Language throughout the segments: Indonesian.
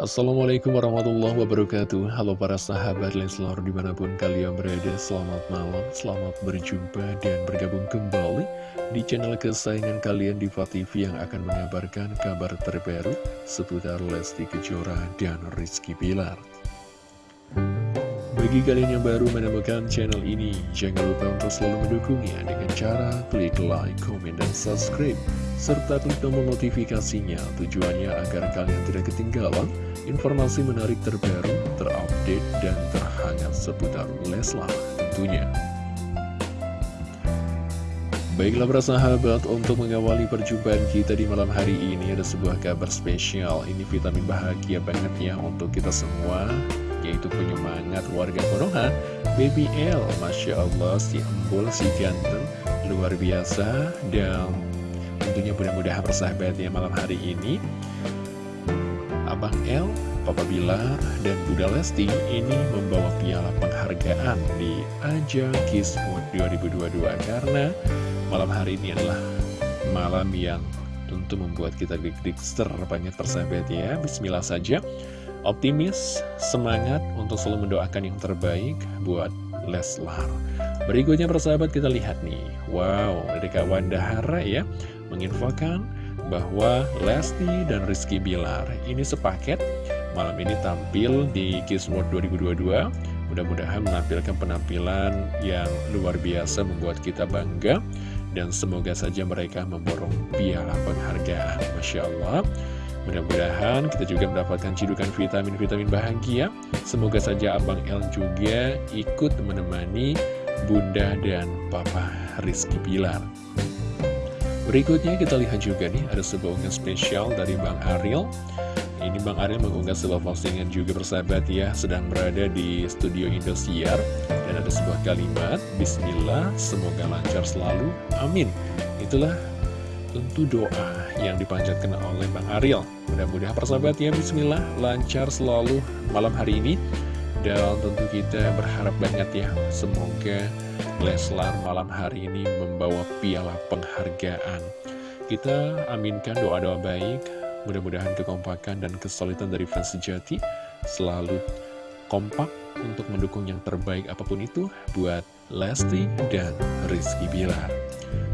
Assalamualaikum warahmatullahi wabarakatuh. Halo para sahabat Leslar di mana pun kalian berada Selamat malam, selamat berjumpa dan bergabung kembali Di channel kesayangan kalian di TV yang akan mengabarkan kabar terbaru Seputar Lesti Kejora dan Rizky Pilar bagi kalian yang baru menemukan channel ini, jangan lupa untuk selalu mendukungnya dengan cara klik like, komen, dan subscribe, serta klik tombol notifikasinya tujuannya agar kalian tidak ketinggalan informasi menarik terbaru, terupdate, dan terhangat seputar Leslar tentunya. Baiklah para sahabat, untuk mengawali perjumpaan kita di malam hari ini ada sebuah kabar spesial. Ini vitamin bahagia banget ya untuk kita semua yaitu penyemangat warga Konoha Baby L Masya Allah si embul si ganteng luar biasa dan tentunya mudah-mudahan persahabat ya malam hari ini Abang L, Papa Bilar, dan Bunda Lesti ini membawa piala penghargaan di ajang Kiss Mood 2022 karena malam hari ini adalah malam yang tentu membuat kita dik-dik banyak persahabat ya Bismillah saja Optimis, semangat untuk selalu mendoakan yang terbaik buat Leslar. Berikutnya persahabat kita lihat nih. Wow, dari Kak Wanda Hara ya, menginfokan bahwa Lesti dan Rizky Bilar ini sepaket malam ini tampil di Kiss World 2022. Mudah-mudahan menampilkan penampilan yang luar biasa membuat kita bangga. Dan semoga saja mereka memborong piala penghargaan. Masya Allah. Mudah-mudahan kita juga mendapatkan cidukan vitamin-vitamin bahagia. Semoga saja Abang El juga ikut menemani Bunda dan Papa Rizky Pilar. Berikutnya kita lihat juga nih, ada sebuah unggahan spesial dari Bang Ariel. Ini Bang Ariel mengunggah sebuah postingan juga bersahabat ya, sedang berada di studio Indosiar. Dan ada sebuah kalimat, Bismillah, semoga lancar selalu, amin. Itulah tentu doa yang dipanjatkan oleh Bang Ariel. Mudah-mudahan persahabat ya, bismillah, lancar selalu malam hari ini. Dan tentu kita berharap banget ya, semoga Leslar malam hari ini membawa piala penghargaan. Kita aminkan doa-doa baik, mudah-mudahan kekompakan dan kesulitan dari fans sejati selalu kompak untuk mendukung yang terbaik apa pun itu buat Lesti dan Rizky Bilar.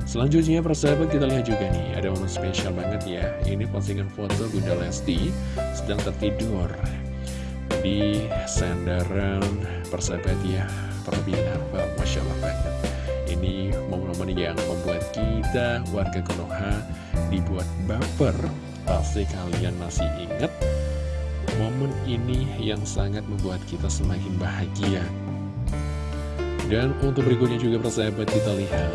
Selanjutnya persahabat kita lihat juga nih Ada momen spesial banget ya Ini postingan foto Bunda Lesti Sedang tertidur Di sandaran persahabat ya Perbinar Masya Allah banget Ini momen-momen yang membuat kita Warga Konoha Dibuat baper. Pasti kalian masih ingat? Momen ini yang sangat membuat kita semakin bahagia. Dan untuk berikutnya juga persahabat kita lihat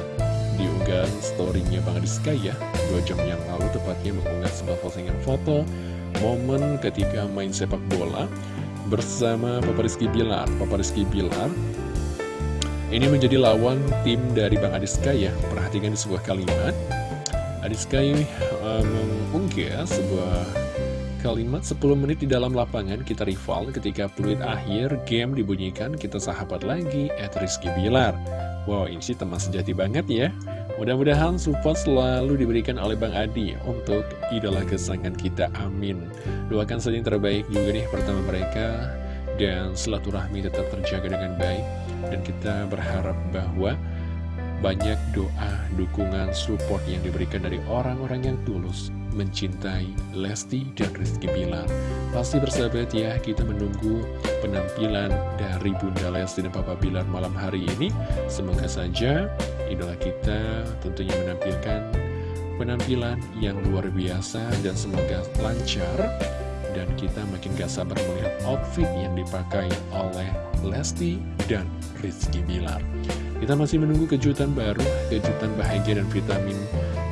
diunggah storynya Bang Rizka ya. Dua jam yang lalu tepatnya mengunggah sebuah postingan foto Momen ketika main sepak bola Bersama Papa Rizky Bilar. Papa Rizky Bilar Ini menjadi lawan tim dari Bang Adiska ya. Perhatikan sebuah kalimat. Adiska ini um, sebuah kalimat 10 menit di dalam lapangan kita rival ketika peluit akhir game dibunyikan kita sahabat lagi at Rizky Bilar. Wow ini sih teman sejati banget ya. Mudah-mudahan support selalu diberikan oleh Bang Adi untuk idola kesayangan kita, amin. Doakan saja yang terbaik juga nih pertama mereka dan silaturahmi tetap terjaga dengan baik. Dan kita berharap bahwa banyak doa, dukungan, support yang diberikan dari orang-orang yang tulus mencintai Lesti dan Rizky Bilar. Pasti bersahabat ya, kita menunggu penampilan dari Bunda Lesti dan Papa Bilar malam hari ini. Semoga saja idola kita tentunya menampilkan penampilan yang luar biasa dan semoga lancar. Dan kita makin gak sabar melihat outfit yang dipakai oleh Lesti dan Rizky Bilar. Kita masih menunggu kejutan baru, kejutan bahagia dan vitamin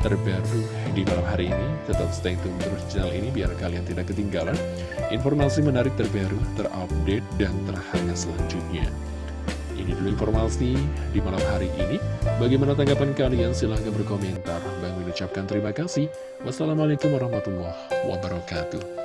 terbaru di malam hari ini. Tetap stay tune terus channel ini biar kalian tidak ketinggalan informasi menarik terbaru, terupdate, dan terhangat selanjutnya. Ini dulu informasi di malam hari ini. Bagaimana tanggapan kalian? Silahkan berkomentar. Bang mengucapkan terima kasih. Wassalamualaikum warahmatullahi wabarakatuh.